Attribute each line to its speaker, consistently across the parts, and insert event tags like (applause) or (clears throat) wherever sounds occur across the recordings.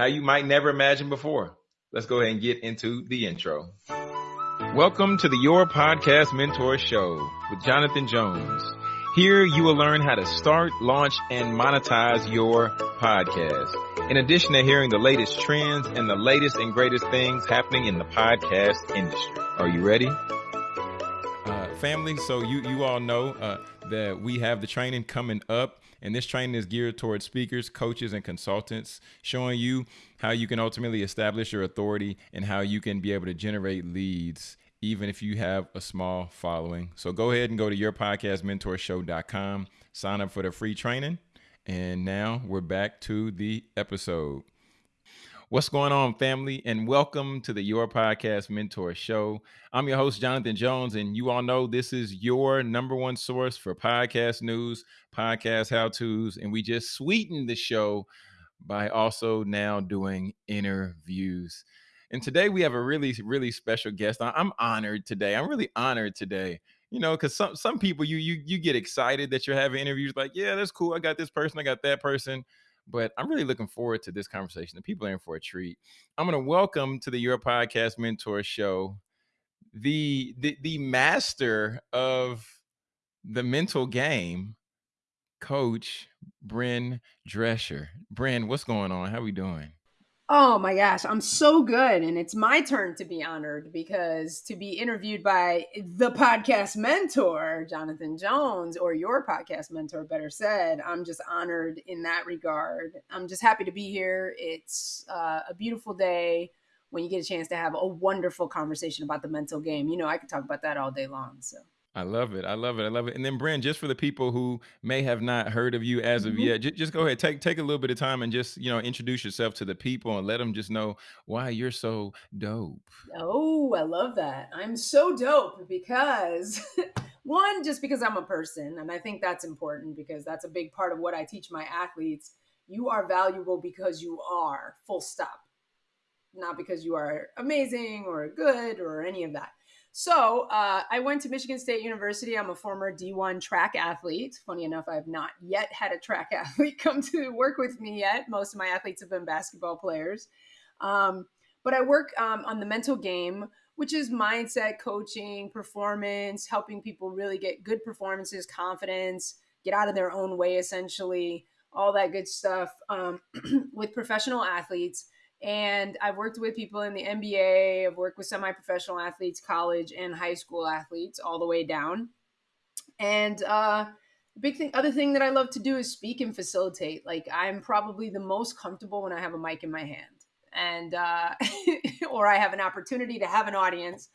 Speaker 1: how you might never imagine before. Let's go ahead and get into the intro. Welcome to the Your Podcast Mentor Show with Jonathan Jones. Here you will learn how to start, launch, and monetize your podcast. In addition to hearing the latest trends and the latest and greatest things happening in the podcast industry. Are you ready? Uh, family, so you, you all know uh, that we have the training coming up and this training is geared towards speakers, coaches, and consultants, showing you how you can ultimately establish your authority and how you can be able to generate leads even if you have a small following. So go ahead and go to yourpodcastmentorshow.com, sign up for the free training. And now we're back to the episode. What's going on, family? And welcome to the Your Podcast Mentor Show. I'm your host, Jonathan Jones, and you all know this is your number one source for podcast news, podcast how to's, and we just sweeten the show by also now doing interviews. And today we have a really, really special guest. I'm honored today. I'm really honored today. You know, because some some people you you you get excited that you're having interviews, like, yeah, that's cool. I got this person, I got that person but I'm really looking forward to this conversation. The people are in for a treat. I'm going to welcome to the Your Podcast Mentor Show the, the the master of the mental game, Coach Bren Drescher. Bren, what's going on? How are we doing?
Speaker 2: Oh my gosh, I'm so good. And it's my turn to be honored because to be interviewed by the podcast mentor, Jonathan Jones, or your podcast mentor, better said, I'm just honored in that regard. I'm just happy to be here. It's uh, a beautiful day when you get a chance to have a wonderful conversation about the mental game. You know, I could talk about that all day long. So.
Speaker 1: I love it. I love it. I love it. And then, Bren, just for the people who may have not heard of you as of mm-hmm. yet, just, just go ahead, take take a little bit of time and just you know introduce yourself to the people and let them just know why you're so dope.
Speaker 2: Oh, I love that. I'm so dope because (laughs) one, just because I'm a person, and I think that's important because that's a big part of what I teach my athletes. You are valuable because you are. Full stop. Not because you are amazing or good or any of that. So uh, I went to Michigan State University. I'm a former D1 track athlete. Funny enough, I have not yet had a track (laughs) athlete come to work with me yet. Most of my athletes have been basketball players. Um, but I work um, on the mental game, which is mindset coaching, performance, helping people really get good performances, confidence, get out of their own way, essentially, all that good stuff um, (clears throat) with professional athletes. And I've worked with people in the NBA, I've worked with semi professional athletes, college and high school athletes, all the way down. And uh, the big thing, other thing that I love to do is speak and facilitate. Like, I'm probably the most comfortable when I have a mic in my hand and, uh, (laughs) or I have an opportunity to have an audience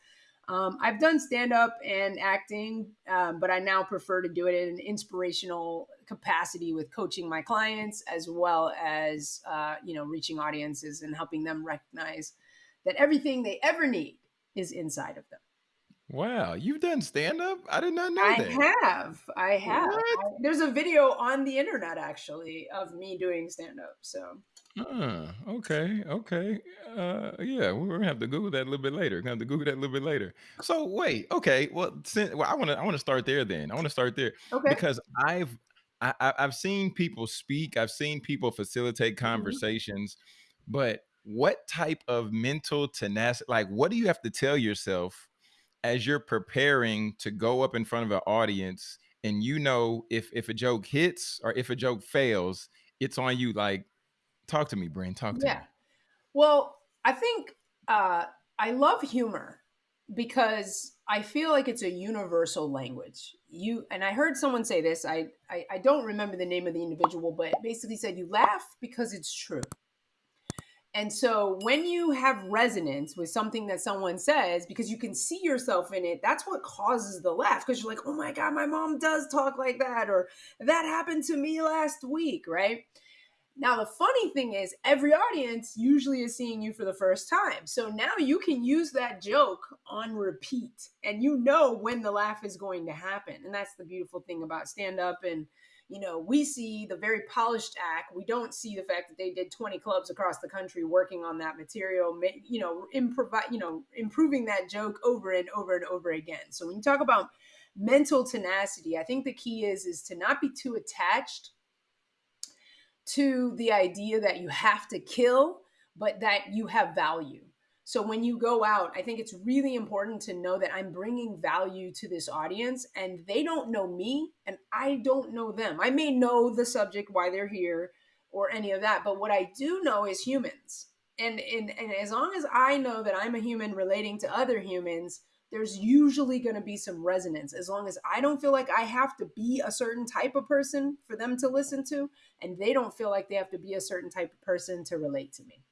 Speaker 2: um, I've done stand up and acting, um, but I now prefer to do it in an inspirational capacity with coaching my clients as well as uh, you know reaching audiences and helping them recognize that everything they ever need is inside of them.
Speaker 1: Wow, you've done stand up? I did not know
Speaker 2: I
Speaker 1: that.
Speaker 2: have. I have. I, there's a video on the internet actually of me doing stand up. So
Speaker 1: uh, okay, okay. Uh, yeah, we're gonna have to Google that a little bit later. Gonna have to Google that a little bit later. So wait, okay. Well, since, well, I want to, I want to start there. Then I want to start there
Speaker 2: okay.
Speaker 1: because I've, I, I've seen people speak. I've seen people facilitate mm-hmm. conversations, but what type of mental tenacity? Like, what do you have to tell yourself as you're preparing to go up in front of an audience, and you know if if a joke hits or if a joke fails, it's on you. Like Talk to me, Brain. Talk to
Speaker 2: yeah. me. Well, I think uh, I love humor because I feel like it's a universal language. You and I heard someone say this. I, I I don't remember the name of the individual, but basically said you laugh because it's true. And so when you have resonance with something that someone says, because you can see yourself in it, that's what causes the laugh. Because you're like, oh my God, my mom does talk like that, or that happened to me last week, right? Now, the funny thing is, every audience usually is seeing you for the first time. So now you can use that joke on repeat and you know when the laugh is going to happen. And that's the beautiful thing about stand up. And, you know, we see the very polished act. We don't see the fact that they did 20 clubs across the country working on that material, you know, improv- you know, improving that joke over and over and over again. So when you talk about mental tenacity, I think the key is is to not be too attached to the idea that you have to kill but that you have value. So when you go out, I think it's really important to know that I'm bringing value to this audience and they don't know me and I don't know them. I may know the subject, why they're here, or any of that, but what I do know is humans. And, and, and as long as I know that I'm a human relating to other humans, there's usually going to be some resonance as long as I don't feel like I have to be a certain type of person for them to listen to, and they don't feel like they have to be a certain type of person to relate to me.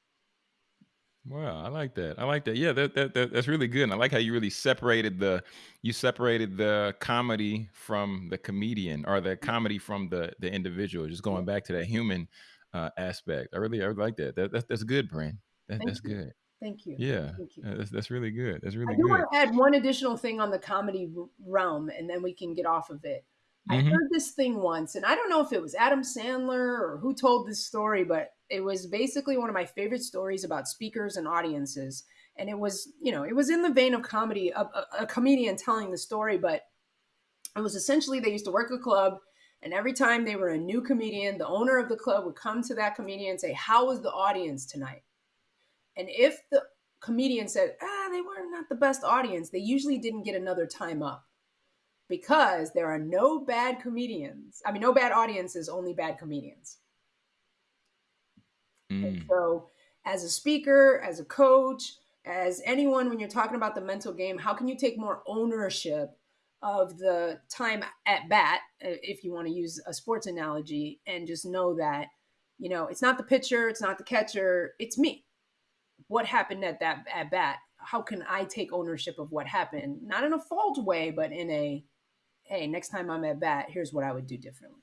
Speaker 1: Wow, I like that. I like that. Yeah, that, that, that that's really good. And I like how you really separated the you separated the comedy from the comedian or the comedy from the the individual. Just going back to that human uh, aspect. I really I really like that. That that's that's good, Brent. That, that's
Speaker 2: you.
Speaker 1: good.
Speaker 2: Thank you.
Speaker 1: Yeah,
Speaker 2: Thank you.
Speaker 1: that's that's really good. That's really
Speaker 2: I do
Speaker 1: good.
Speaker 2: want to add one additional thing on the comedy realm, and then we can get off of it. I
Speaker 1: Mhm.
Speaker 2: heard this thing once, and I don't know if it was Adam Sandler or who told this story, but it was basically one of my favorite stories about speakers and audiences. And it was, you know, it was in the vein of comedy, a, a, a comedian telling the story, but it was essentially they used to work a club, and every time they were a new comedian, the owner of the club would come to that comedian and say, How was the audience tonight? And if the comedian said, Ah, they were not the best audience, they usually didn't get another time up because there are no bad comedians. I mean, no bad audiences, only bad comedians. And
Speaker 1: Mm.
Speaker 2: so, as a speaker, as a coach, as anyone, when you're talking about the mental game, how can you take more ownership of the time at bat, if you want to use a sports analogy, and just know that, you know, it's not the pitcher, it's not the catcher, it's me. What happened at that at bat? How can I take ownership of what happened? Not in a fault way, but in a, hey, next time I'm at bat, here's what I would do differently.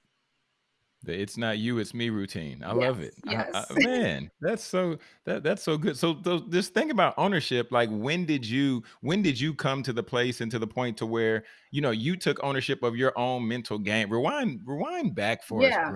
Speaker 1: The it's not you, it's me routine. I love it.
Speaker 2: Yes,
Speaker 1: I, I, man, that's so that that's so good. So those, this thing about ownership, like when did you when did you come to the place and to the point to where you know you took ownership of your own mental game? Rewind rewind back for us,
Speaker 2: Yeah.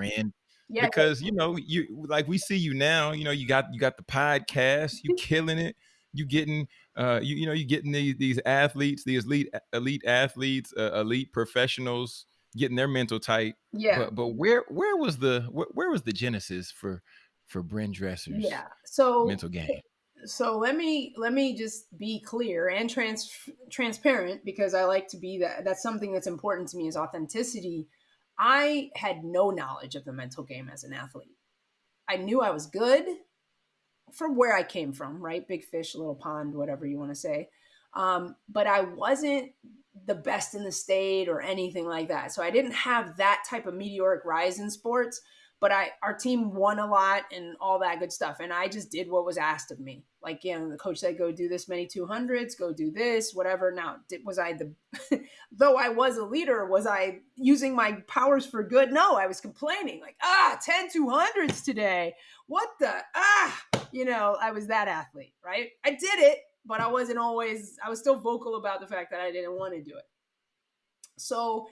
Speaker 2: Yeah.
Speaker 1: because you know you like we see you now. You know you got you got the podcast, you (laughs) killing it. You getting uh you you know you getting these these athletes, these elite elite athletes, uh, elite professionals getting their mental tight
Speaker 2: Yeah.
Speaker 1: but but where where was the where, where was the genesis for for Bryn Dresser's
Speaker 2: Yeah. So
Speaker 1: mental game?
Speaker 2: so let me let me just be clear and trans transparent because I like to be that that's something that's important to me is authenticity. I had no knowledge of the mental game as an athlete. I knew I was good from where I came from, right? Big fish, little pond, whatever you want to say. Um, but I wasn't the best in the state or anything like that. So I didn't have that type of meteoric rise in sports but I our team won a lot and all that good stuff. And I just did what was asked of me. Like, you know, the coach said, go do this many 200s, go do this, whatever. Now, did, was I the, (laughs) though I was a leader, was I using my powers for good? No, I was complaining, like, ah, 10 200s today. What the, ah, you know, I was that athlete, right? I did it, but I wasn't always, I was still vocal about the fact that I didn't want to do it. So,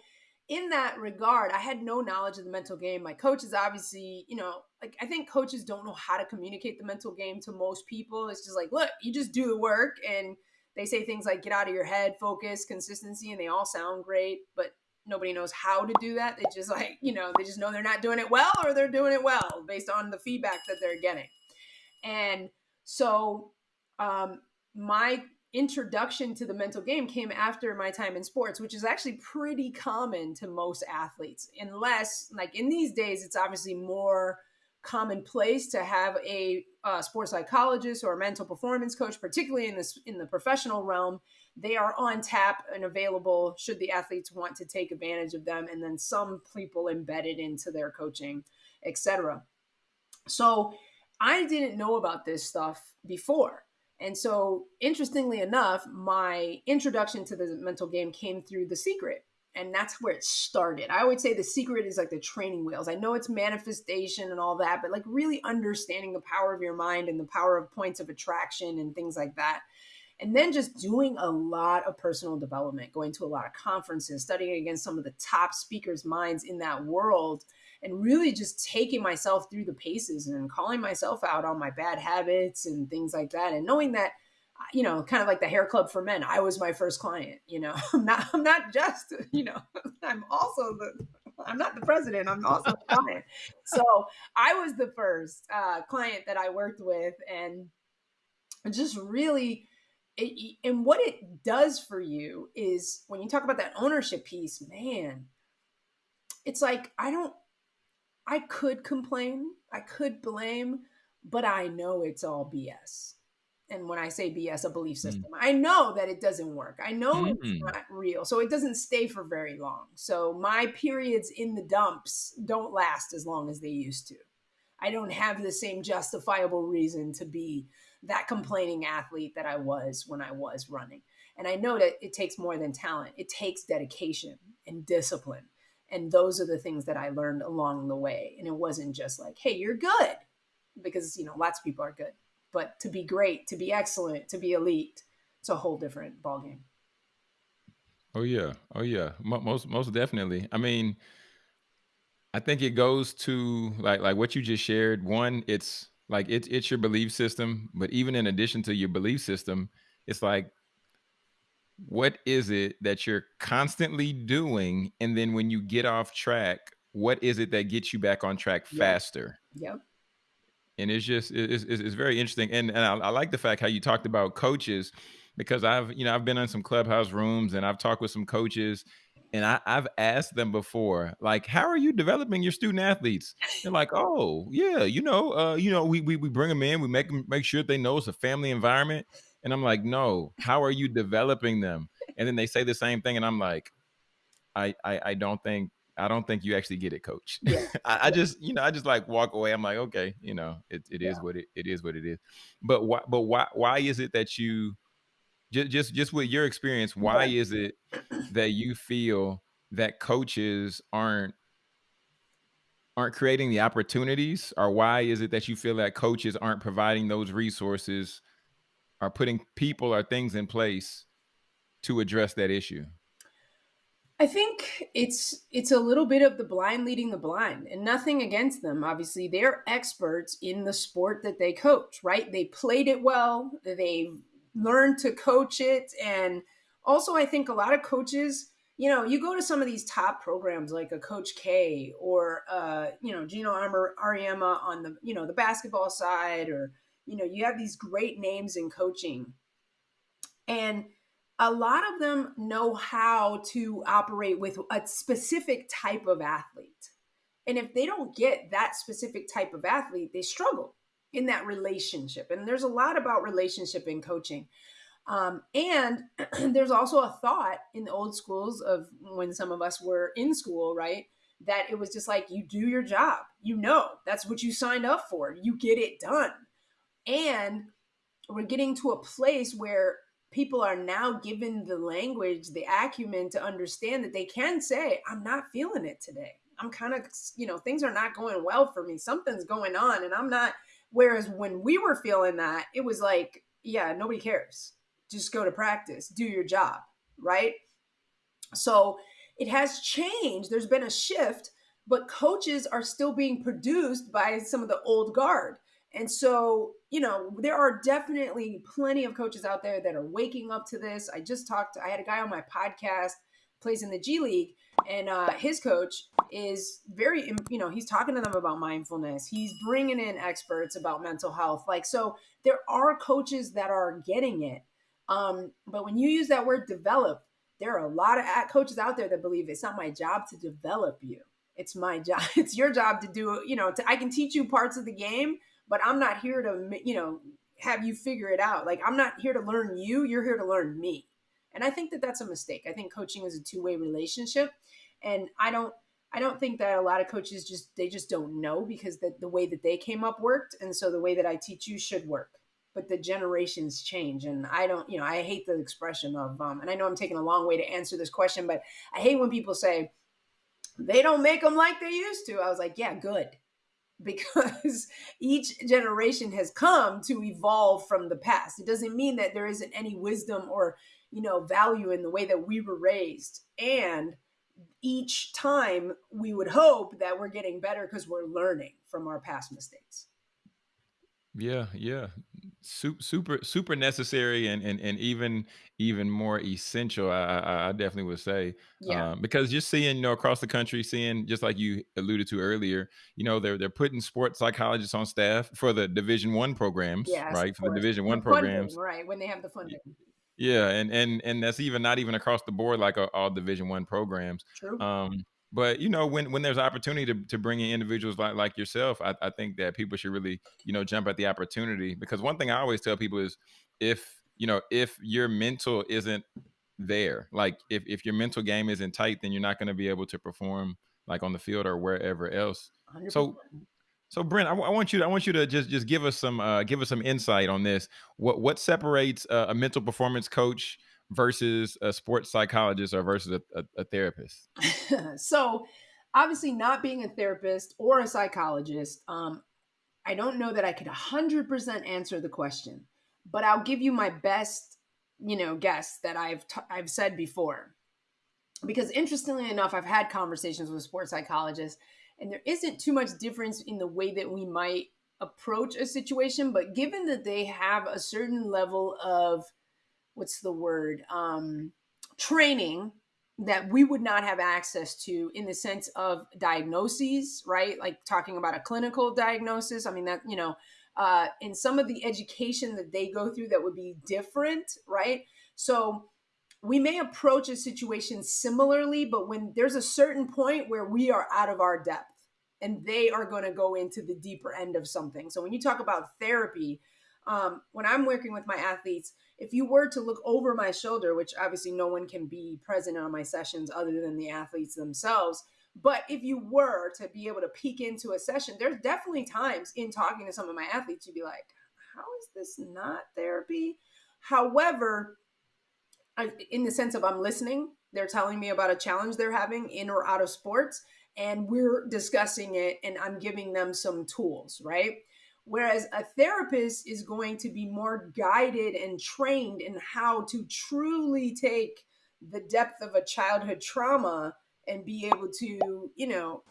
Speaker 2: in that regard, I had no knowledge of the mental game. My coaches obviously, you know, like I think coaches don't know how to communicate the mental game to most people. It's just like, look, you just do the work and they say things like get out of your head, focus, consistency, and they all sound great, but nobody knows how to do that. They just (laughs) like, you know, they just know they're not doing it well or they're doing it well based on the feedback that they're getting. And so um my introduction to the mental game came after my time in sports, which is actually pretty common to most athletes, unless, like in these days, it's obviously more commonplace to have a uh, sports psychologist or a mental performance coach, particularly in this in the professional realm. They are on tap and available should the athletes want to take advantage of them, and then some people embedded into their coaching, etc. So I didn't know about this stuff before. And so, interestingly enough, my introduction to the mental game came through The Secret. And that's where it started. I would say The Secret is like the training wheels. I know it's manifestation and all that, but like really understanding the power of your mind and the power of points of attraction and things like that. And then just doing a lot of personal development, going to a lot of conferences, studying against some of the top speakers' minds in that world and really just taking myself through the paces and calling myself out on my bad habits and things like that and knowing that you know kind of like the hair club for men i was my first client you know (laughs) i'm not i'm not just you know (laughs) i'm also the I'm not the president. I'm also a client. So I was the first uh, client that I worked with, and just really. It, and what it does for you is when you talk about that ownership piece, man, it's like I don't I could complain, I could blame, but I know it's all BS and when I say BS, a belief mm. system, mm. I know that it doesn't work. I know mm. it's not real. So it doesn't stay for very long. So my periods in the dumps don't last as long as they used to. I don't have the same justifiable reason to be that complaining athlete that I was when I was running. And I know that it takes more than talent, it takes dedication and discipline. And those are the things that I learned along the way. And it wasn't just like, hey, you're good, because, you know, lots of people are good but to be great, to be excellent, to be elite, it's a whole different ballgame.
Speaker 1: Oh yeah, oh yeah, most most definitely. I mean, I think it goes to like like what you just shared. One, it's like it's it's your belief system, but even in addition to your belief system, it's like what is it that you're constantly doing, and then when you get off track, what is it that gets you back on track yep. faster?
Speaker 2: Yep
Speaker 1: and it's just it's, it's, it's very interesting and, and I, I, like the fact how you talked about coaches because i've you know i've been in some clubhouse rooms and i've talked with some coaches and I, have asked them before like how are you developing your student athletes they're like oh yeah you know uh, you know we, we we bring them in we make them make sure they know it's a family environment and i'm like no how are you developing them and then they say the same thing and i'm like i i, I don't think I don't think you actually get it, coach. Yeah. (laughs) I, I, just, you know, I just like walk away. I'm like, okay, you know, it, it yeah. is what it, it is what it is. But why, but why, why is it that you just, just, just with your experience, why is it that you feel that coaches aren't, aren't creating the opportunities or why is it that you feel that coaches aren't providing those resources or putting people or things in place to address that issue?
Speaker 2: I think it's it's a little bit of the blind leading the blind and nothing against them obviously they're experts in the sport that they coach right they played it well they learned to coach it and also I think a lot of coaches you know you go to some of these top programs like a coach K or uh you know Geno Auriemma on the you know the basketball side or you know you have these great names in coaching and a lot of them know how to operate with a specific type of athlete. And if they don't get that specific type of athlete, they struggle in that relationship. And there's a lot about relationship in coaching. Um, and (clears throat) there's also a thought in the old schools of when some of us were in school, right? That it was just like, you do your job. You know, that's what you signed up for. You get it done. And we're getting to a place where people are now given the language, the acumen to understand that they can say, I'm not feeling it today. I'm kind of, you know, things are not going well for me. Something's going on and I'm not. Whereas when we were feeling that, it was like, yeah, nobody cares. Just go to practice, do your job, right? So it has changed. There's been a shift, but coaches are still being produced by some of the old guard. And so, you know, there are definitely plenty of coaches out there that are waking up to this. I just talked, I had a guy on my podcast, plays in the G League, and uh, his coach is very, you know, he's talking to them about mindfulness. He's bringing in experts about mental health. Like, so there are coaches that are getting it. Um, but when you use that word develop, there are a lot of coaches out there that believe it's not my job to develop you. It's my job. (laughs) It's your job to do, you know, to, I can teach you parts of the game, but I'm not here to, you know, have you figure it out. Like I'm not here to learn you, you're here to learn me. And I think that that's a mistake. I think coaching is a two-way relationship and I don't I don't think that a lot of coaches just they just don't know because the, the way that they came up worked and so the way that I teach you should work. But the generations change and I don't, you know, I hate the expression of um and I know I'm taking a long way to answer this question, but I hate when people say they don't make them like they used to. I was like, yeah, good because (laughs) each generation has come to evolve from the past. It doesn't mean that there isn't any wisdom or, you know, value in the way that we were raised. And each time we would hope that we're getting better because we're learning from our past mistakes.
Speaker 1: Yeah, yeah. super super super necessary and and, and even even more essential I, I, I definitely would say
Speaker 2: Yeah.
Speaker 1: um, because just seeing you know across the country seeing just like you alluded to earlier you know they're they're putting sports psychologists on staff for the division one programs
Speaker 2: Yes,
Speaker 1: right for the
Speaker 2: course.
Speaker 1: division one
Speaker 2: The funding,
Speaker 1: programs
Speaker 2: right? When they have the funding.
Speaker 1: yeah and and and that's even not even across the board like uh, all division one programs
Speaker 2: True.
Speaker 1: um but you know when when there's opportunity to, to bring in individuals like like yourself I, I think that people should really you know jump at the opportunity because one thing i always tell people is if you know if your mental isn't there like if, if your mental game isn't tight then you're not going to be able to perform like on the field or wherever else
Speaker 2: 100%.
Speaker 1: so so brent I, I want you to i want you to just just give us some uh give us some insight on this what what separates uh, a mental performance coach versus a sports psychologist or versus a, a, a therapist? (laughs)
Speaker 2: So obviously not being a therapist or a psychologist um, i don't know that i could 100% answer the question but i'll give you my best you know guess that i've t- i've said before. Because interestingly enough i've had conversations with sports psychologists and there isn't too much difference in the way that we might approach a situation but given that they have a certain level of what's the word um, training that we would not have access to in the sense of diagnoses right? Like talking about a clinical diagnosis. I mean that you know uh, in some of the education that they go through that would be different right? So we may approach a situation similarly but when there's a certain point where we are out of our depth and they are going to go into the deeper end of something. So when you talk about therapy um, when i'm working with my athletes if you were to look over my shoulder, which obviously no one can be present on my sessions other than the athletes themselves, but if you were to be able to peek into a session, there's definitely times in talking to some of my athletes, you'd be like, how is this not therapy? However, I, in the sense of I'm listening, they're telling me about a challenge they're having in or out of sports, and we're discussing it, and I'm giving them some tools, right? Whereas a therapist is going to be more guided and trained in how to truly take the depth of a childhood trauma and be able to, you know,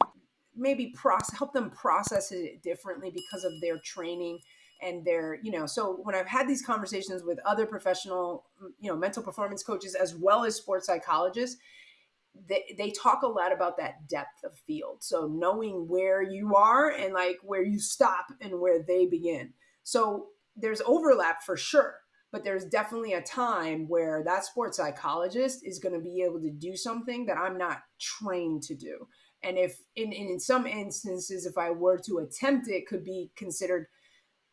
Speaker 2: maybe process help them process it differently because of their training and their, you know, so when I've had these conversations with other professional, you know, mental performance coaches as well as sports psychologists, they, they talk a lot about that depth of field. So knowing where you are and like where you stop and where they begin. So there's overlap for sure, but there's definitely a time where that sports psychologist is going to be able to do something that I'm not trained to do. And if in, in some instances, if I were to attempt it, could be considered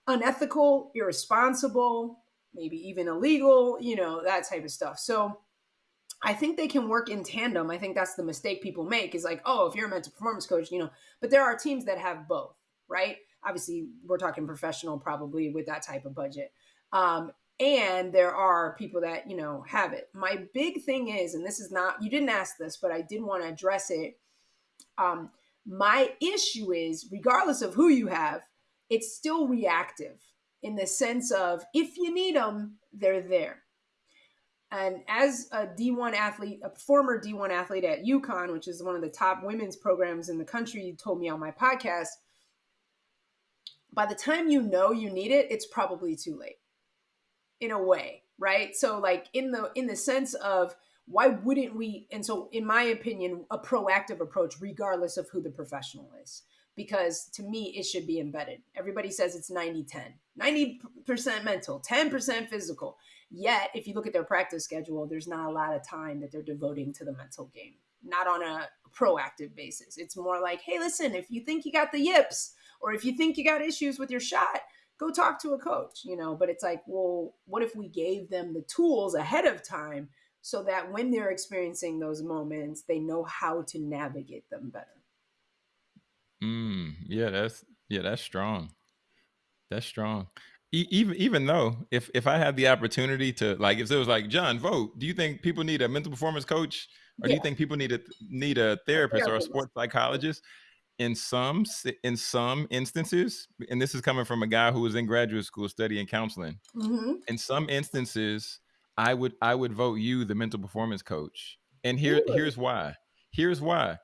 Speaker 2: unethical, irresponsible, maybe even illegal, you know, that type of stuff. So I think they can work in tandem. I think that's the mistake people make is like, oh, if you're a mental performance coach, you know, but there are teams that have both, right? Obviously, we're talking professional probably with that type of budget. Um, and there are people that, you know, have it. My big thing is, and this is not, you didn't ask this, but I did want to address it. Um, my issue is, regardless of who you have, it's still reactive in the sense of if you need them, they're there and as a D1 athlete, a former D1 athlete at UConn, which is one of the top women's programs in the country, you told me on my podcast, by the time you know you need it, it's probably too late. In a way, right? So like in the in the sense of why wouldn't we and so in my opinion, a proactive approach regardless of who the professional is because to me it should be embedded. Everybody says it's 90-10. 90% mental, 10% physical. Yet, if you look at their practice schedule, there's not a lot of time that they're devoting to the mental game, not on a proactive basis. It's more like, hey, listen, if you think you got the yips or if you think you got issues with your shot, go talk to a coach, you know. But it's like, well, what if we gave them the tools ahead of time so that when they're experiencing those moments, they know how to navigate them better?
Speaker 1: Mm, yeah, that's yeah, that's strong. That's strong even even though if if I had the opportunity to like if it was like John vote, do you think people need a mental performance coach or yeah. do you think people need a need a therapist, or a sports psychologist? In some in some instances, and this is coming from a guy who was in graduate school studying counseling. Mm-hmm. In some instances, I would I would vote you the mental performance coach, and here really? here's why. Here's why.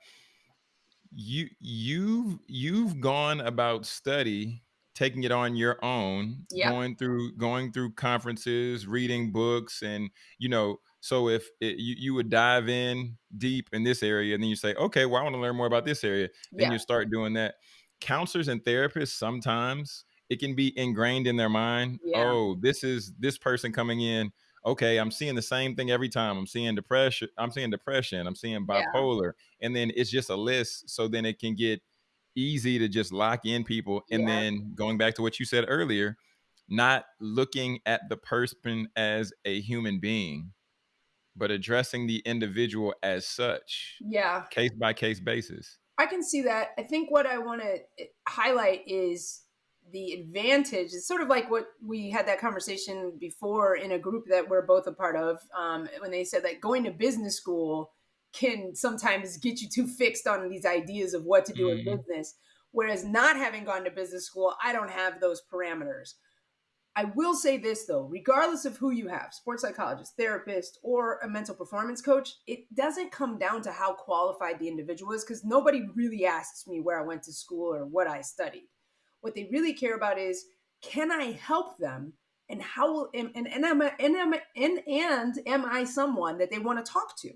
Speaker 1: You you've you've gone about study taking it on your own,
Speaker 2: Yeah.
Speaker 1: going through going through conferences, reading books, and you know. So if it, you you would dive in deep in this area, and then you say, okay, well, I want to learn more about this area. Then
Speaker 2: Yeah.
Speaker 1: you start doing that. Counselors and therapists sometimes it can be ingrained in their mind.
Speaker 2: Yeah.
Speaker 1: Oh, this is this person coming in. Okay, I'm seeing the same thing every time. I'm seeing depression. I'm seeing depression. I'm seeing
Speaker 2: Yeah.
Speaker 1: bipolar, and then it's just a list. So then it can get easy to just lock in people. And
Speaker 2: Yeah.
Speaker 1: then going back to what you said earlier, not looking at the person as a human being, but addressing the individual as such,
Speaker 2: Yeah.
Speaker 1: case by case basis.
Speaker 2: I can see that. I think what I want to highlight is the advantage. It's sort of like what we had that conversation before in a group that we're both a part of um, when they said that going to business school can sometimes get you too fixed on these ideas of what to do in
Speaker 1: Mhm.
Speaker 2: business. Whereas not having gone to business school, I don't have those parameters. I will say this though, regardless of who you have, sports psychologist, therapist, or a mental performance coach, it doesn't come down to how qualified the individual is because nobody really asks me where I went to school or what I studied. What they really care about is can I help them and how will and and, and, am, I, and, am, I- and and am I someone that they want to talk to?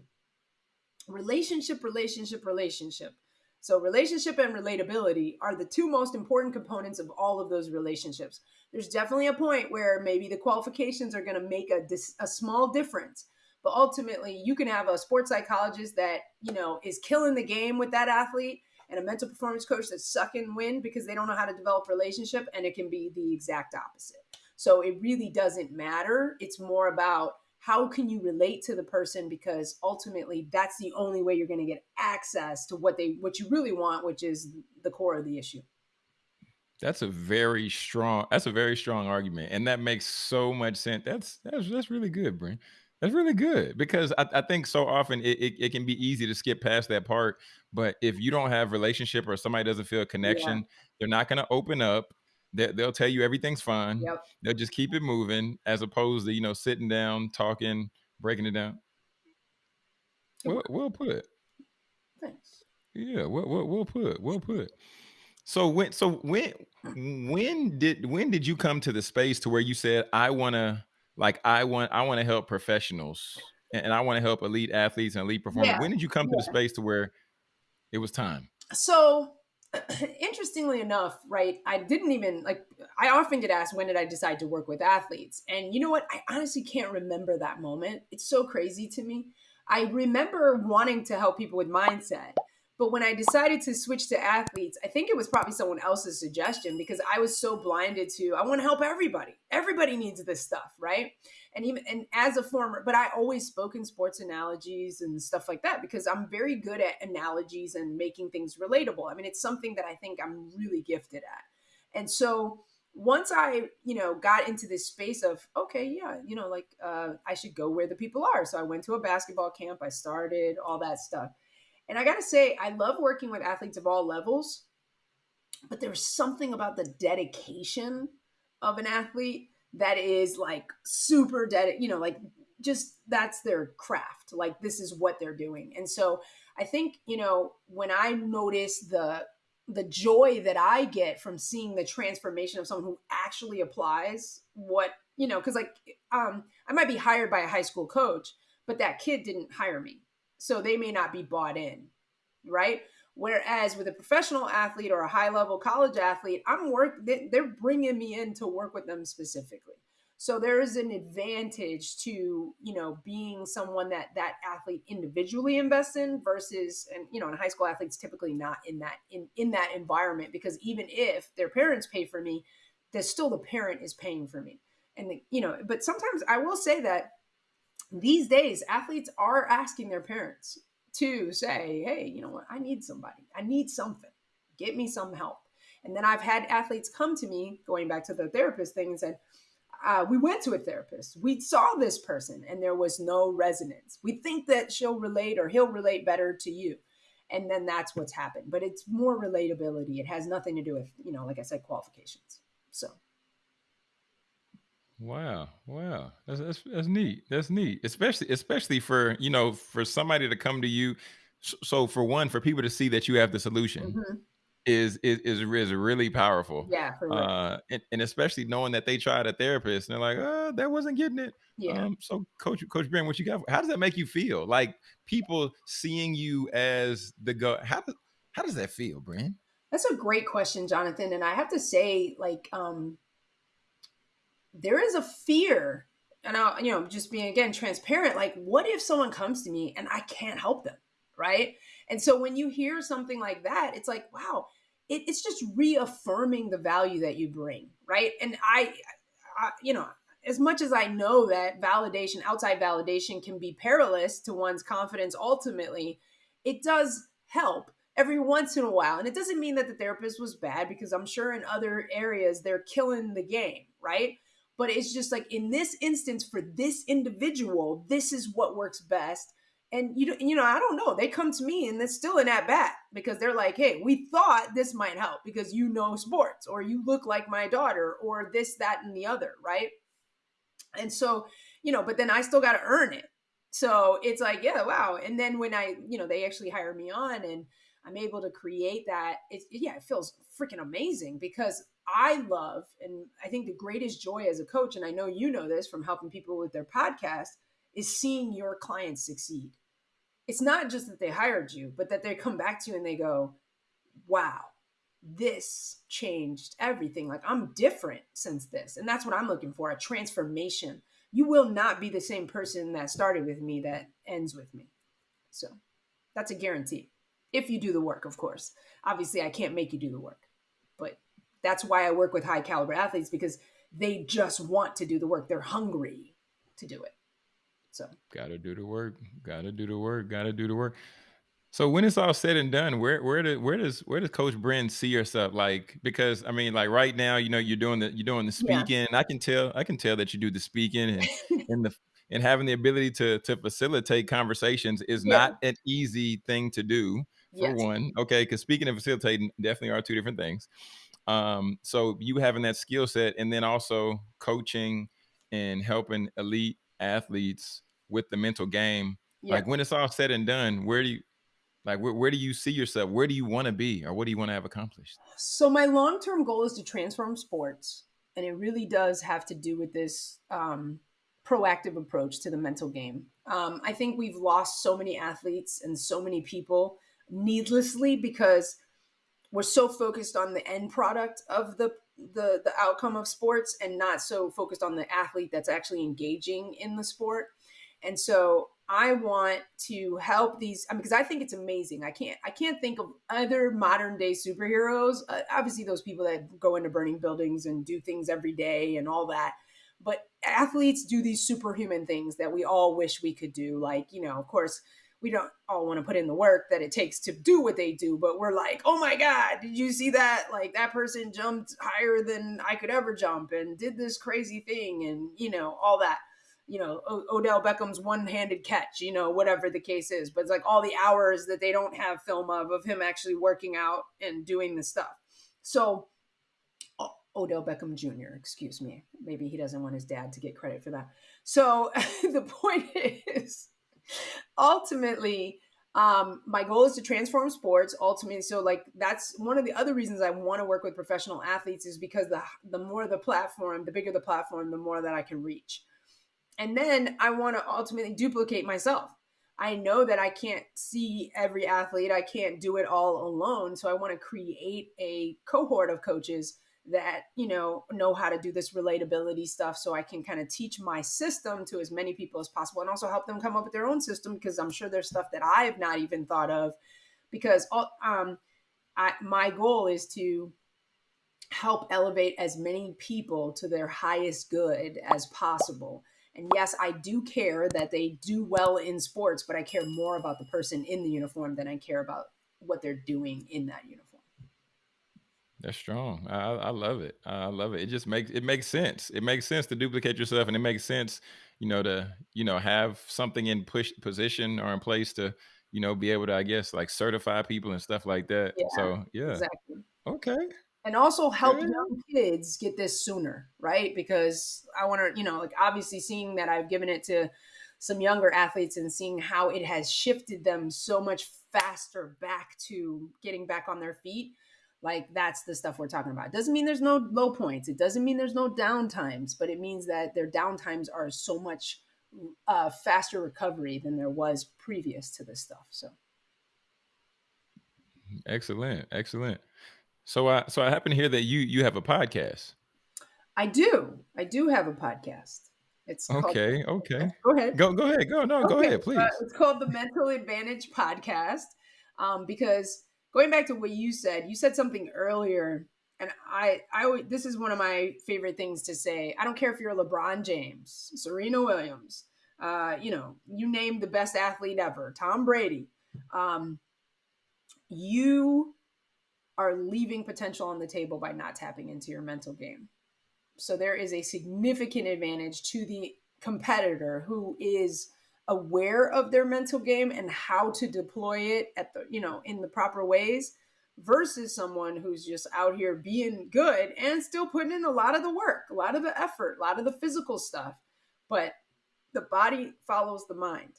Speaker 2: Relationship, relationship, relationship. So relationship and relatability are the two most important components of all of those relationships. There's definitely a point where maybe the qualifications are going to make a, dis- a small difference but ultimately you can have a sports psychologist that you know is killing the game with that athlete and a mental performance coach that's sucking wind because they don't know how to develop relationship and it can be the exact opposite. So it really doesn't matter. It's more about how can you relate to the person because ultimately that's the only way you're going to get access to what they what you really want which is the core of the issue
Speaker 1: That's a very strong. That's a very strong argument, and that makes so much sense. That's that's that's really good, Brent. That's really good because I, I think so often it, it, it can be easy to skip past that part. But if you don't have relationship or somebody doesn't feel a connection, they're not going to open up. They, they'll tell you everything's fine.
Speaker 2: yep
Speaker 1: They'll just keep it moving, as opposed to you know sitting down, talking, breaking it down. Well, well put.
Speaker 2: thanks
Speaker 1: Yeah, well, well, well put. Well put. So when so when when did when did you come to the space to where you said I want to like I want I want to help professionals and, I want to help elite athletes and elite performers.
Speaker 2: Yeah,
Speaker 1: When did you come to the space to where it was time?
Speaker 2: so (clears throat) interestingly enough right i didn't even like i often get asked when did i decide to work with athletes? And you know what? I honestly can't remember that moment. It's so crazy to me. I remember wanting to help people with mindset but when i decided to switch to athletes i think it was probably someone else's suggestion because i was so blinded to i want to help everybody. Everybody needs this stuff right? And even and as a former but i always spoke in sports analogies and stuff like that because i'm very good at analogies and making things relatable. I mean it's something that i think i'm really gifted at. And so once i you know got into this space of okay yeah you know like uh, i should go where the people are. So i went to a basketball camp i started all that stuff and i gotta say i love working with athletes of all levels but there's something about the dedication of an athlete that is like super dead you know like just that's their craft. Like this is what they're doing. And so i think you know when i notice the the joy that i get from seeing the transformation of someone who actually applies what you know because like um i might be hired by a high school coach but that kid didn't hire me so they may not be bought in right Whereas with a professional athlete or a high level college athlete, I'm work they- they're bringing me in to work with them specifically. So there is an advantage to you know being someone that that athlete individually invests in versus and you know and high school athletes typically not in that in in that environment because even if their parents pay for me, there's still the parent is paying for me. And the, you know, but sometimes I will say that these days athletes are asking their parents to say, hey, you know what, I need somebody, I need something, get me some help. And then I've had athletes come to me, going back to the therapist thing, and said, uh, we went to a therapist. We saw this person and there was no resonance. We think that she'll relate or he'll relate better to you. And then that's what's happened. But it's more relatability. It has nothing to do with, you know, like I said, qualifications. So
Speaker 1: Wow, wow, that's, that's that's neat. That's neat, especially especially for you know for somebody to come to you. s- So for one, for people to see that you have the solution,
Speaker 2: mhm.
Speaker 1: is is is, is really powerful.
Speaker 2: Yeah,
Speaker 1: uh, and, and, especially knowing that they tried a therapist and they're like, oh, that wasn't getting it.
Speaker 2: Yeah. Um,
Speaker 1: so, Coach Coach Brent, what you got? How does that make you feel? Like people seeing you as the go? How does how does that feel, Brent?
Speaker 2: That's a great question, Jonathan. And I have to say, like, um, there is a fear, and I'll you know just being again transparent. Like, what if someone comes to me and I can't help them, right? And so when you hear something like that, it's like, wow, it, it's just reaffirming the value that you bring, right? And I, I, you know, as much as I know that validation, outside validation, can be perilous to one's confidence ultimately, it does help every once in a while. And it doesn't mean that the therapist was bad because I'm sure in other areas they're killing the game, right? But it's just like in this instance for this individual, this is what works best and you you know I don't know. They come to me and it's still an at bat because they're like, "Hey, we thought this might help because you know sports or you look like my daughter or this that and the other, right?" And so, you know, but then I still got to earn it. So it's like, yeah, wow. And then when I, you know, they actually hire me on and I'm able to create that, it's yeah, it feels freaking amazing because I love and I think the greatest joy as a coach and I know you know this from helping people with their podcast is seeing your clients succeed it's not just that they hired you, but that they come back to you and they go, wow, this changed everything. Like I'm different since this. And that's what I'm looking for a transformation. You will not be the same person that started with me that ends with me. So that's a guarantee. If you do the work, of course. Obviously, I can't make you do the work, that's why I work with high caliber athletes because they just want to do the work. They're hungry to do it. So
Speaker 1: gotta do the work. Gotta do the work. Gotta do the work. So when it's all said and done, where where do, where does where does Coach Brent see yourself? Like because I mean, like right now, you know, you're doing the you're doing the speaking. Yeah. I can tell I can tell that you do the speaking and (laughs) and the and having the ability to to facilitate conversations is yeah. not an easy thing to do. For yes. one, okay, because speaking and facilitating definitely are two different things. Um, so you having that skill set, and then also coaching and helping elite athletes with the mental game yeah. like when it's all said and done where do you like where, where do you see yourself? Where do you want to be or what do you want to have accomplished?
Speaker 2: So my long-term goal is to transform sports and it really does have to do with this um, proactive approach to the mental game. Um, i think we've lost so many athletes and so many people needlessly because we're so focused on the end product of the the the outcome of sports and not so focused on the athlete that's actually engaging in the sport. And so I want to help these I mean, because I think it's amazing. I can't I can't think of other modern day superheroes. Uh, obviously, those people that go into burning buildings and do things every day and all that. But athletes do these superhuman things that we all wish we could do. Like you know, of course, we don't all want to put in the work that it takes to do what they do, but we're like, oh my God, did you see that? Like that person jumped higher than I could ever jump and did this crazy thing and, you know, all that. You know, o- Odell Beckham's one handed catch, you know, whatever the case is. But it's like all the hours that they don't have film of, of him actually working out and doing the stuff. So, Odell Beckham Jr., excuse me. Maybe he doesn't want his dad to get credit for that. So (laughs) the point is, ultimately, um, my goal is to transform sports ultimately. So like that's one of the other reasons I want to work with professional athletes is because the the more the platform, the bigger the platform, the more that I can reach. And then I want to ultimately duplicate myself. I know that I can't see every athlete. I can't do it all alone. So I want to create a cohort of coaches that you know know how to do this relatability stuff so i can kind of teach my system to as many people as possible and also help them come up with their own system because i'm sure there's stuff that i have not even thought of. Because um I, my goal is to help elevate as many people to their highest good as possible. And yes i do care that they do well in sports but i care more about the person in the uniform than i care about what they're doing in that uniform
Speaker 1: that's strong. I, I love it. I love it. It just makes it makes sense. It makes sense to duplicate yourself, and it makes sense, you know, to you know have something in push position or in place to you know be able to, I guess, like certify people and stuff like that. Yeah, so yeah, exactly. Okay.
Speaker 2: And also help yeah. young kids get this sooner, right? Because I want to, you know, like obviously seeing that I've given it to some younger athletes and seeing how it has shifted them so much faster back to getting back on their feet Like that's the stuff we're talking about. It doesn't mean there's no low points. It doesn't mean there's no downtimes, but it means that their downtimes are so much uh, faster recovery than there was previous to this stuff. So
Speaker 1: excellent, excellent. So I so I happen to hear that you you have a podcast.
Speaker 2: I do. I do have a podcast.
Speaker 1: It's okay. Called, okay. (laughs)
Speaker 2: Go ahead.
Speaker 1: Go go ahead. Go no. Okay. Go ahead, please. Uh,
Speaker 2: it's called the Mental Advantage Podcast um, because going back to what you said, you said something earlier, and I I this is one of my favorite things to say. I don't care if you're LeBron James, Serena Williams, uh, you know, you name the best athlete ever, Tom Brady. Um, you are leaving potential on the table by not tapping into your mental game. So there is a significant advantage to the competitor who is aware of their mental game and how to deploy it at the you know in the proper ways versus someone who's just out here being good and still putting in a lot of the work, a lot of the effort, a lot of the physical stuff. But the body follows the mind.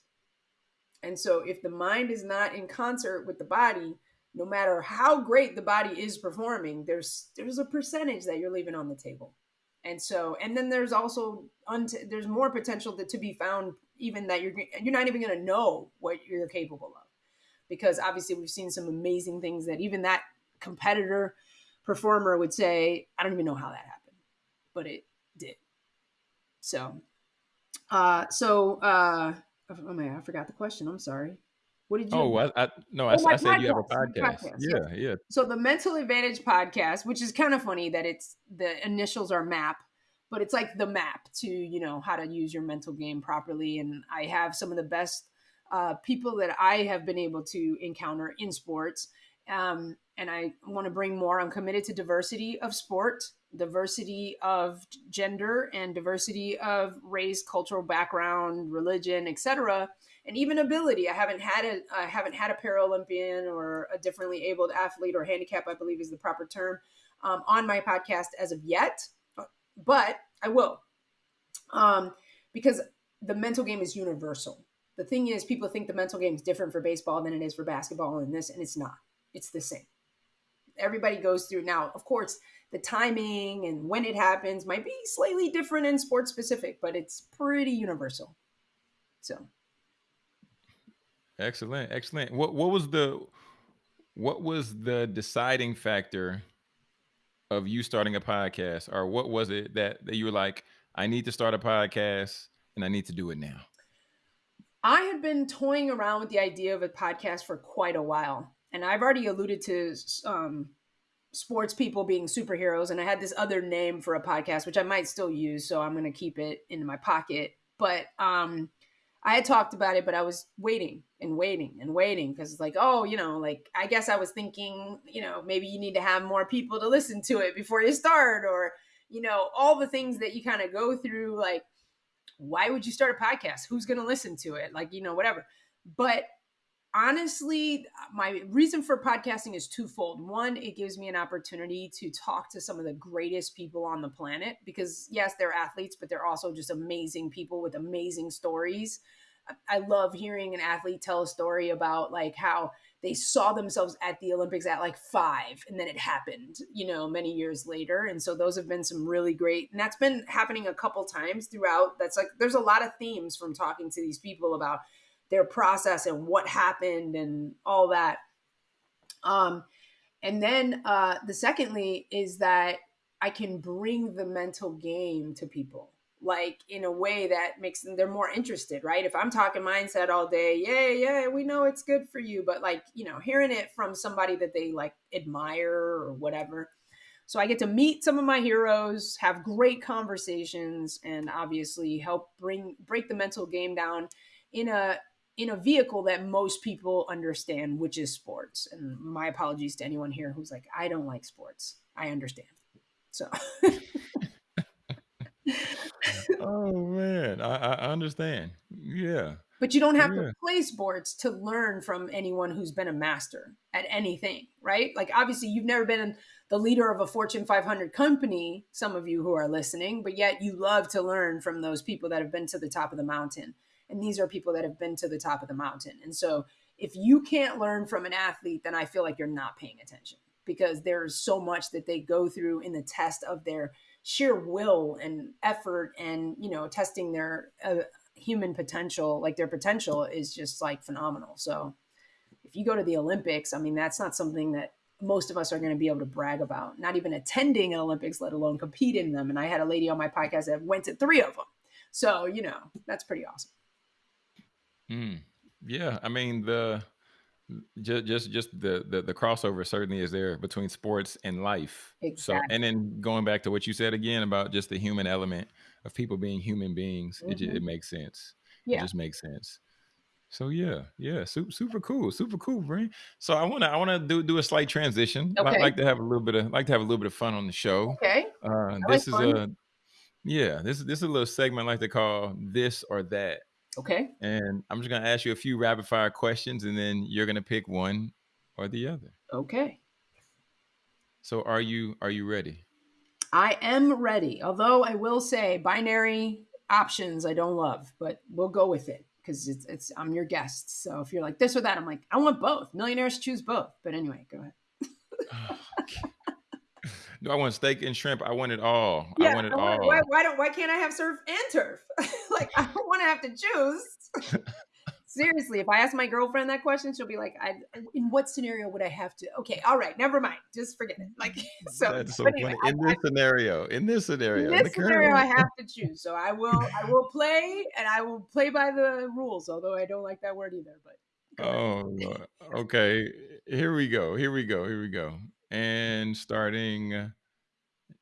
Speaker 2: And so if the mind is not in concert with the body, no matter how great the body is performing, there's there's a percentage that you're leaving on the table. And so and then there's also unt- there's more potential to, to be found even that you're you're not even going to know what you're capable of. Because obviously we've seen some amazing things that even that competitor performer would say, I don't even know how that happened, but it did. So uh, so, uh, oh my, I forgot the question. I'm sorry. What did you?
Speaker 1: Oh, I, I no, I, oh, I said podcast. you have a podcast. podcast. Yeah, yeah.
Speaker 2: So the Mental Advantage podcast, which is kind of funny that it's the initials are MAP, but it's like the map to you know how to use your mental game properly. And I have some of the best uh, people that I have been able to encounter in sports. Um, and I want to bring more. I'm committed to diversity of sport diversity of gender and diversity of race, cultural background, religion, etc., and even ability. I haven't had a I haven't had a Paralympian or a differently abled athlete or handicap, I believe is the proper term, um, on my podcast as of yet, but I will, um, because the mental game is universal. The thing is, people think the mental game is different for baseball than it is for basketball and this, and it's not. It's the same. Everybody goes through now. Of course, the timing and when it happens might be slightly different in sports specific, but it's pretty universal. So
Speaker 1: excellent, excellent. What what was the what was the deciding factor of you starting a podcast, or what was it that, that you were like, I need to start a podcast and I need to do it now?
Speaker 2: I had been toying around with the idea of a podcast for quite a while, and I've already alluded to um, sports people being superheroes and i had this other name for a podcast which i might still use so i'm going to keep it in my pocket but um i had talked about it but i was waiting and waiting and waiting because it's like oh you know like i guess i was thinking you know maybe you need to have more people to listen to it before you start or you know all the things that you kind of go through like why would you start a podcast? Who's going to listen to it? Like you know whatever. But honestly, my reason for podcasting is twofold. One, it gives me an opportunity to talk to some of the greatest people on the planet because, yes, they're athletes, but they're also just amazing people with amazing stories. I love hearing an athlete tell a story about like how they saw themselves at the Olympics at like five and then it happened, you know, many years later. And so those have been some really great, and that's been happening a couple times throughout. That's like, there's a lot of themes from talking to these people about their process and what happened and all that. Um, and then uh, the secondly is that I can bring the mental game to people like in a way that makes them they're more interested right if i'm talking mindset all day yeah yeah we know it's good for you but like you know hearing it from somebody that they like admire or whatever so i get to meet some of my heroes have great conversations and obviously help bring break the mental game down in a in a vehicle that most people understand, which is sports. And my apologies to anyone here who's like, I don't like sports. I understand. So. (laughs)
Speaker 1: oh man, I, I, understand. Yeah.
Speaker 2: But you don't have yeah. to play sports to learn from anyone who's been a master at anything, right? Like obviously you've never been the leader of a Fortune 500 company, some of you who are listening, but yet you love to learn from those people that have been to the top of the mountain. And these are people that have been to the top of the mountain. And so if you can't learn from an athlete, then I feel like you're not paying attention. because there's so much that they go through in the test of their sheer will and effort and you know testing their uh, human potential like their potential is just like phenomenal so if you go to the olympics i mean that's not something that most of us are going to be able to brag about not even attending an olympics let alone compete in them and i had a lady on my podcast that went to three of them so you know that's pretty awesome
Speaker 1: mm, yeah i mean the just just just the, the the crossover certainly is there between sports and life
Speaker 2: exactly.
Speaker 1: so and then going back to what you said again about just the human element of people being human beings mm-hmm. it, it makes sense yeah. it just makes sense so yeah yeah super super cool super cool Bree. so i want to i want to do do a slight transition okay. i like to have a little bit of like to have a little bit of fun on the show
Speaker 2: okay
Speaker 1: uh, this like is fun. a yeah this is this is a little segment I like to call this or that
Speaker 2: Okay.
Speaker 1: And I'm just going to ask you a few rapid fire questions and then you're going to pick one or the other.
Speaker 2: Okay.
Speaker 1: So are you are you ready?
Speaker 2: I am ready. Although I will say binary options I don't love, but we'll go with it because it's it's I'm your guest. So if you're like this or that, I'm like I want both. Millionaires choose both. But anyway, go ahead. (sighs)
Speaker 1: Do I want steak and shrimp? I want it all.
Speaker 2: Yeah,
Speaker 1: I want it
Speaker 2: I
Speaker 1: want,
Speaker 2: all. Why, why don't why can't I have surf and turf? (laughs) like I don't want to have to choose. (laughs) Seriously, if I ask my girlfriend that question, she'll be like, I, "In what scenario would I have to?" Okay, all right, never mind. Just forget it. Like (laughs) so.
Speaker 1: That's so anyway, funny. In I, this I, scenario, in this scenario,
Speaker 2: in this scenario, I have to choose. So I will, I will play, and I will play by the rules. Although I don't like that word either. But
Speaker 1: oh, okay. Here we go. Here we go. Here we go and starting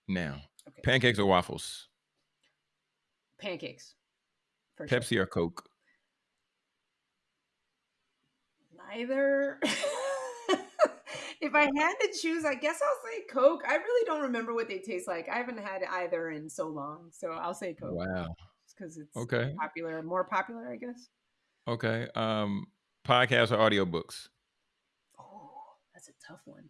Speaker 1: now. Okay. Pancakes or waffles?
Speaker 2: Pancakes.
Speaker 1: Pepsi sure. or Coke?
Speaker 2: Neither. (laughs) if I had to choose, I guess I'll say Coke. I really don't remember what they taste like. I haven't had either in so long, so I'll say Coke.
Speaker 1: Wow.
Speaker 2: Because it's
Speaker 1: okay.
Speaker 2: popular, more popular, I guess.
Speaker 1: Okay. Um, podcasts or audiobooks?
Speaker 2: Oh, that's a tough one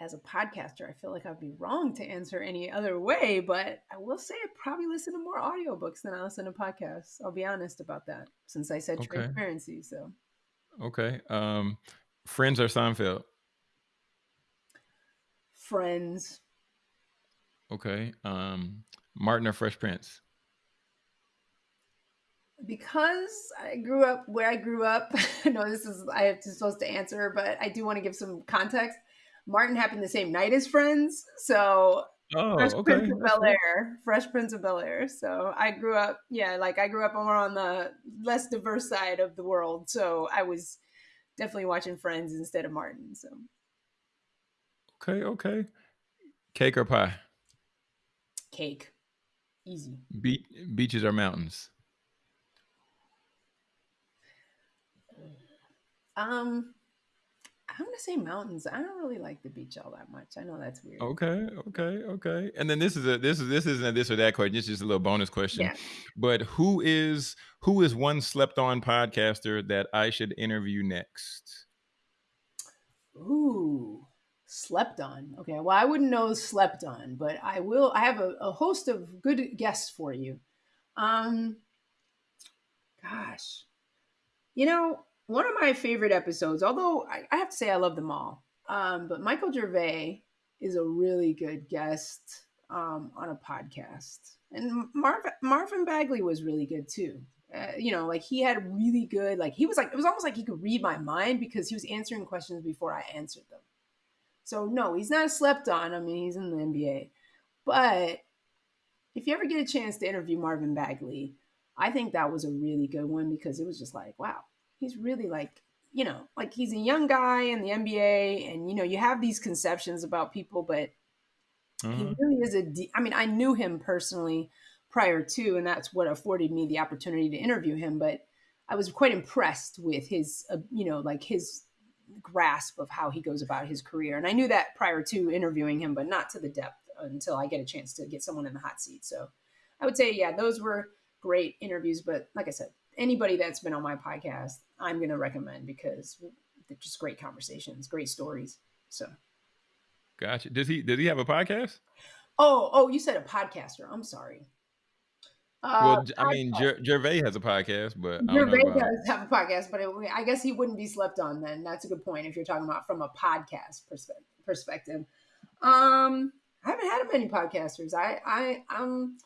Speaker 2: as a podcaster, I feel like I'd be wrong to answer any other way, but I will say I probably listen to more audiobooks than I listen to podcasts. I'll be honest about that since I said okay. transparency. So,
Speaker 1: okay. Um, Friends or Seinfeld?
Speaker 2: Friends.
Speaker 1: Okay. Um, Martin or Fresh Prince?
Speaker 2: Because I grew up where I grew up, (laughs) I know this is I have to supposed to answer, but I do want to give some context. Martin happened the same night as Friends, so
Speaker 1: oh,
Speaker 2: Fresh
Speaker 1: okay.
Speaker 2: Prince of Bel Air, Fresh Prince of Bel Air. So I grew up, yeah, like I grew up more on the less diverse side of the world. So I was definitely watching Friends instead of Martin. So
Speaker 1: okay, okay, cake or pie?
Speaker 2: Cake, easy.
Speaker 1: Be- beaches or mountains?
Speaker 2: Um, I'm gonna say mountains. I don't really like the beach all that much. I know that's weird.
Speaker 1: Okay, okay, okay. And then this is a this is this isn't a this or that question. It's just a little bonus question. Yeah. But who is who is one slept on podcaster that I should interview next?
Speaker 2: Ooh, slept on. Okay, well I wouldn't know slept on, but I will. I have a, a host of good guests for you. Um, gosh, you know one of my favorite episodes, although I, I have to say I love them all, um, but Michael Gervais is a really good guest um, on a podcast. And Marv, Marvin Bagley was really good too. Uh, you know, like he had really good, like he was like, it was almost like he could read my mind because he was answering questions before I answered them. So, no, he's not slept on. I mean, he's in the NBA. But if you ever get a chance to interview Marvin Bagley, I think that was a really good one because it was just like, wow, he's really like you know like he's a young guy in the NBA and you know you have these conceptions about people but he mm-hmm. really is a de- I mean I knew him personally prior to and that's what afforded me the opportunity to interview him but I was quite impressed with his uh, you know like his grasp of how he goes about his career and I knew that prior to interviewing him but not to the depth until I get a chance to get someone in the hot seat so I would say yeah those were great interviews but like I said anybody that's been on my podcast, I'm going to recommend because they're just great conversations, great stories. So,
Speaker 1: gotcha. Does he does he have a podcast?
Speaker 2: Oh, oh, you said a podcaster. I'm sorry.
Speaker 1: Uh, well, I mean, Ger- Gervais has a podcast, but
Speaker 2: Gervais does have a podcast, but it, I guess he wouldn't be slept on. Then that's a good point if you're talking about from a podcast perspective. perspective. Um, I haven't had many podcasters. I I um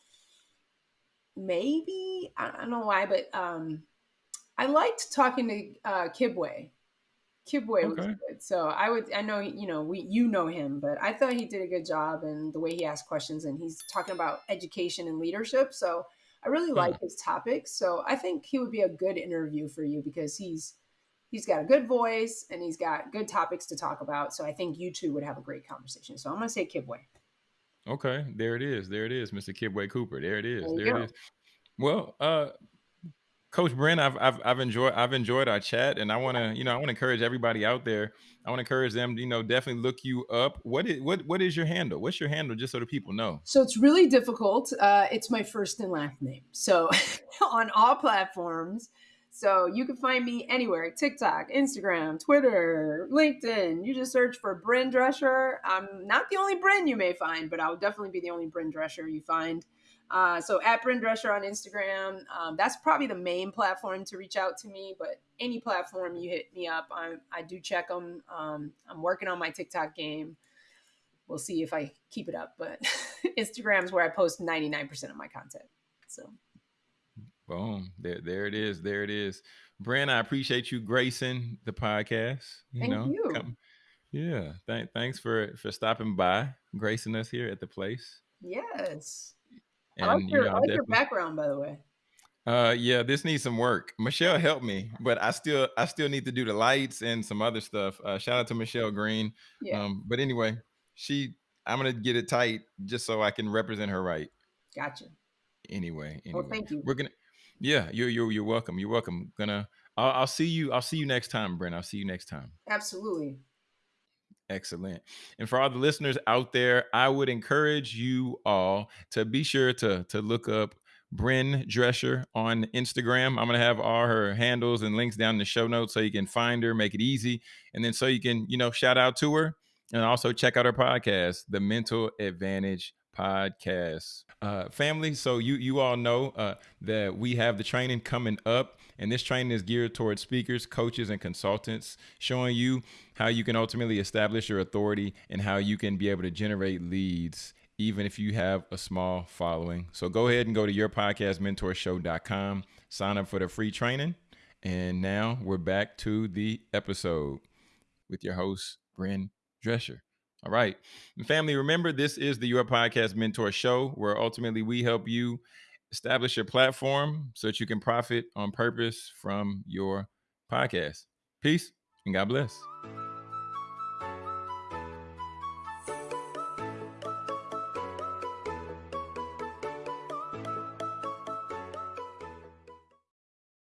Speaker 2: maybe I don't know why, but um I liked talking to uh Kibwe. Kibwe okay. was good. So I would I know you know we you know him, but I thought he did a good job and the way he asked questions and he's talking about education and leadership. So I really like his topics. So I think he would be a good interview for you because he's he's got a good voice and he's got good topics to talk about. So I think you two would have a great conversation. So I'm gonna say Kibwe.
Speaker 1: Okay, there it is. There it is, Mr. Kibwe Cooper. There it is. There, there it is. Well, uh, Coach Bryn, I've, I've I've enjoyed I've enjoyed our chat, and I want to you know I want to encourage everybody out there. I want to encourage them, you know, definitely look you up. What is what what is your handle? What's your handle, just so the people know?
Speaker 2: So it's really difficult. Uh, it's my first and last name. So (laughs) on all platforms. So you can find me anywhere: TikTok, Instagram, Twitter, LinkedIn. You just search for Bryn Drescher. I'm not the only Bryn you may find, but I'll definitely be the only Bryn Drescher you find. Uh, so at Bryn Drescher on Instagram, um, that's probably the main platform to reach out to me. But any platform you hit me up, I, I do check them. Um, I'm working on my TikTok game. We'll see if I keep it up. But (laughs) Instagram's where I post 99% of my content. So,
Speaker 1: boom, there, there it is. There it is. Bryn, I appreciate you gracing the podcast. You
Speaker 2: Thank
Speaker 1: know,
Speaker 2: you.
Speaker 1: Come, yeah, th- thanks for for stopping by, gracing us here at the place.
Speaker 2: Yes. And, I like, your, you know, I like your background, by the way.
Speaker 1: Uh, yeah, this needs some work. Michelle helped me, but I still, I still need to do the lights and some other stuff. Uh, shout out to Michelle Green. Yeah. Um, but anyway, she, I'm gonna get it tight just so I can represent her right.
Speaker 2: Gotcha.
Speaker 1: Anyway,
Speaker 2: anyway, well, thank you.
Speaker 1: We're gonna, yeah, you're you're you're welcome. You're welcome. Gonna, I'll, I'll see you. I'll see you next time, Brent. I'll see you next time.
Speaker 2: Absolutely.
Speaker 1: Excellent. And for all the listeners out there, I would encourage you all to be sure to to look up Bryn Drescher on Instagram. I'm going to have all her handles and links down in the show notes so you can find her, make it easy. And then so you can, you know, shout out to her and also check out her podcast, The Mental Advantage Podcast. Uh, family, so you you all know uh, that we have the training coming up and this training is geared towards speakers, coaches, and consultants, showing you how you can ultimately establish your authority and how you can be able to generate leads even if you have a small following. So go ahead and go to yourpodcastmentorshow.com, sign up for the free training. And now we're back to the episode with your host, Bryn Drescher. All right. And family, remember this is the Your Podcast Mentor Show, where ultimately we help you establish your platform so that you can profit on purpose from your podcast. Peace and God bless.